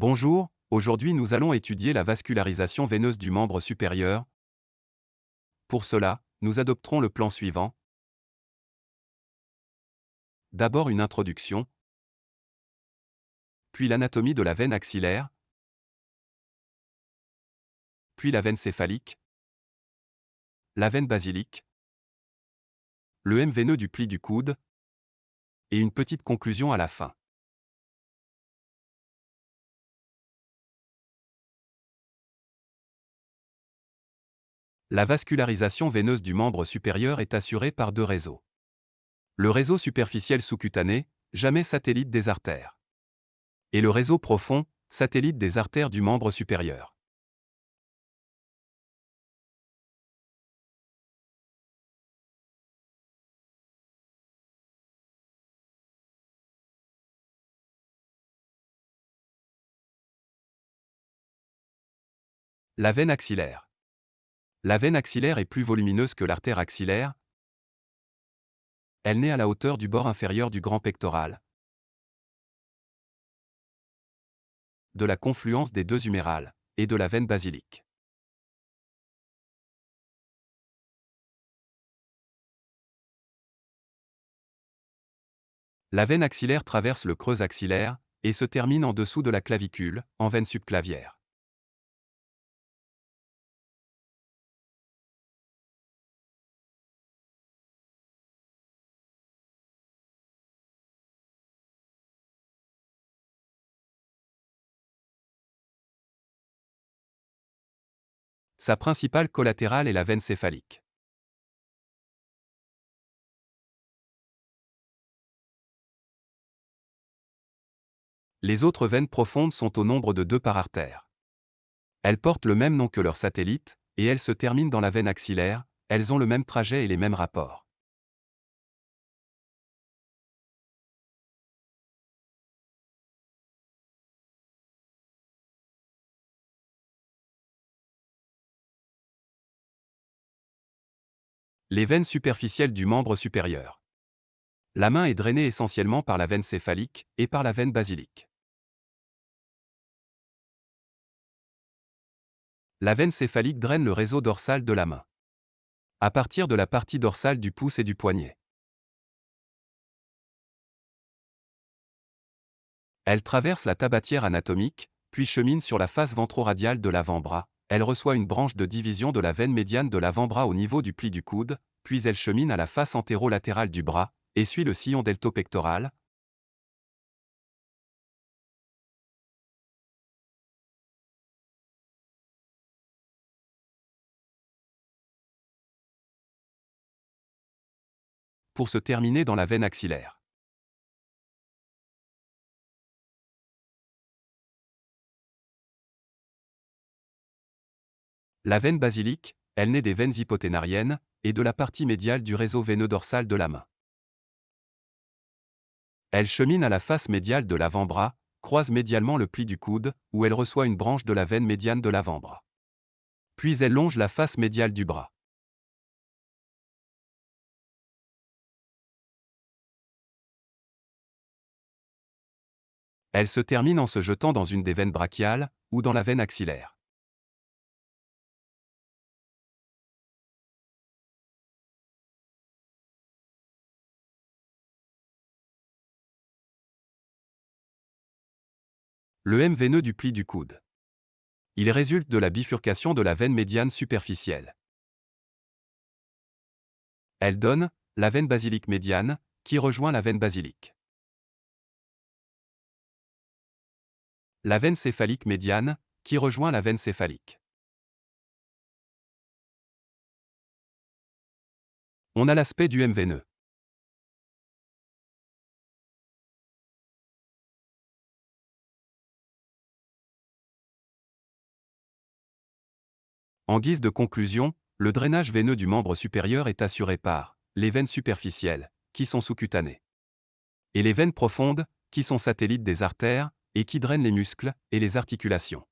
Bonjour, aujourd'hui nous allons étudier la vascularisation veineuse du membre supérieur. Pour cela, nous adopterons le plan suivant. D'abord une introduction, puis l'anatomie de la veine axillaire, puis la veine céphalique, la veine basilique, le M veineux du pli du coude, et une petite conclusion à la fin. La vascularisation veineuse du membre supérieur est assurée par deux réseaux. Le réseau superficiel sous-cutané, jamais satellite des artères. Et le réseau profond, satellite des artères du membre supérieur. La veine axillaire. La veine axillaire est plus volumineuse que l'artère axillaire. Elle naît à la hauteur du bord inférieur du grand pectoral. De la confluence des deux humérales et de la veine basilique. La veine axillaire traverse le creux axillaire et se termine en dessous de la clavicule, en veine subclavière. Sa principale collatérale est la veine céphalique. Les autres veines profondes sont au nombre de deux par artère. Elles portent le même nom que leurs satellites, et elles se terminent dans la veine axillaire, elles ont le même trajet et les mêmes rapports. Les veines superficielles du membre supérieur. La main est drainée essentiellement par la veine céphalique et par la veine basilique. La veine céphalique draine le réseau dorsal de la main. À partir de la partie dorsale du pouce et du poignet. Elle traverse la tabatière anatomique, puis chemine sur la face ventroradiale de l'avant-bras, elle reçoit une branche de division de la veine médiane de l'avant-bras au niveau du pli du coude, puis elle chemine à la face antérolatérale du bras, et suit le sillon deltopectoral. Pour se terminer dans la veine axillaire. La veine basilique, elle naît des veines hypoténariennes et de la partie médiale du réseau veineux dorsal de la main. Elle chemine à la face médiale de l'avant-bras, croise médialement le pli du coude, où elle reçoit une branche de la veine médiane de l'avant-bras. Puis elle longe la face médiale du bras. Elle se termine en se jetant dans une des veines brachiales, ou dans la veine axillaire. Le M veineux du pli du coude. Il résulte de la bifurcation de la veine médiane superficielle. Elle donne la veine basilique médiane, qui rejoint la veine basilique. La veine céphalique médiane, qui rejoint la veine céphalique. On a l'aspect du M veineux. En guise de conclusion, le drainage veineux du membre supérieur est assuré par les veines superficielles, qui sont sous-cutanées, et les veines profondes, qui sont satellites des artères, et qui drainent les muscles et les articulations.